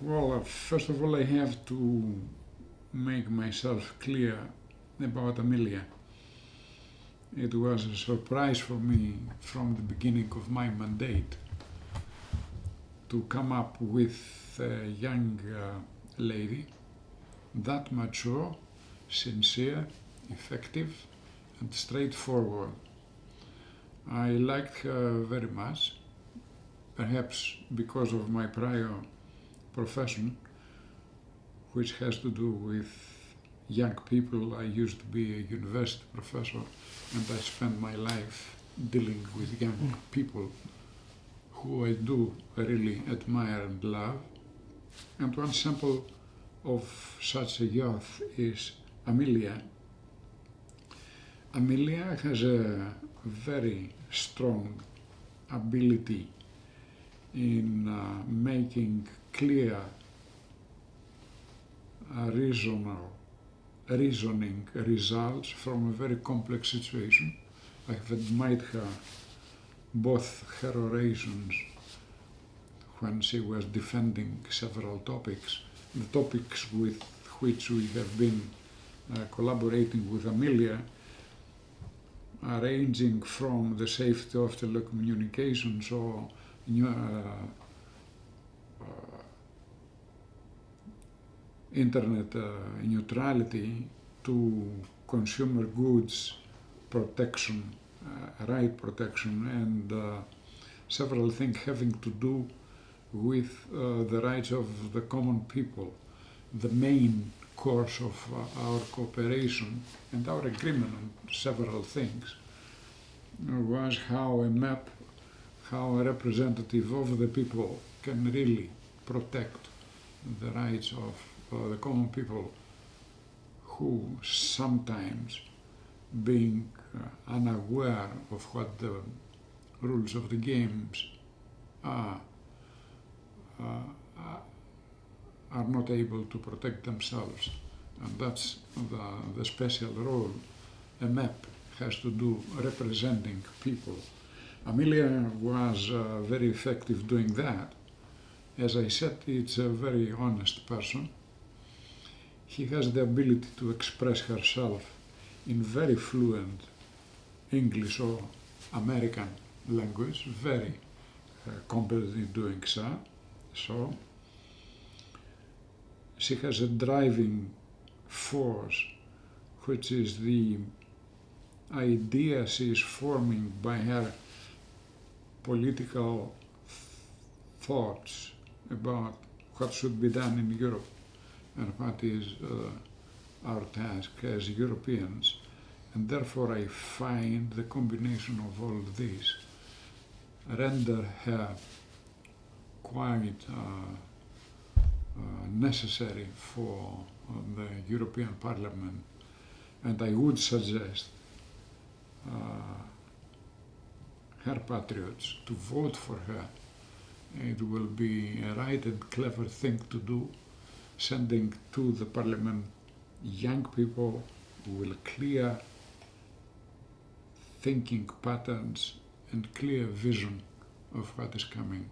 Well, uh, first of all, I have to make myself clear about Amelia. It was a surprise for me from the beginning of my mandate to come up with a young uh, lady that mature, sincere, effective, and straightforward. I liked her very much, perhaps because of my prior profession, which has to do with young people. I used to be a university professor and I spent my life dealing with young mm. people who I do really admire and love. And one sample of such a youth is Amelia. Amelia has a very strong ability in uh, making clear, uh, reasonable, reasoning results from a very complex situation. I have admired her, both her orations when she was defending several topics, the topics with which we have been uh, collaborating with Amelia, ranging from the safety of telecommunications or internet uh, neutrality to consumer goods protection, uh, right protection, and uh, several things having to do with the rights of the common people. The main course of our cooperation and our agreement on several things was how a MEP, how a representative of the people can really protect the rights of uh, the common people who sometimes being uh, unaware of what the rules of the games are, uh, are not able to protect themselves. And that's the, the special role a MEP has to do representing people. Amelia was uh, very effective doing that. As I said, it's a very honest person he has the ability to express herself in very fluent English or American language, very uh, competent in doing so. So she has a driving force, which is the idea she is forming by her political thoughts about what should be done in Europe and what is uh, our task as Europeans. And therefore I find the combination of all these render her quite uh, uh, necessary for uh, the European Parliament. And I would suggest uh, her patriots to vote for her. It will be a right and clever thing to do sending to the parliament young people who will clear thinking patterns and clear vision of what is coming.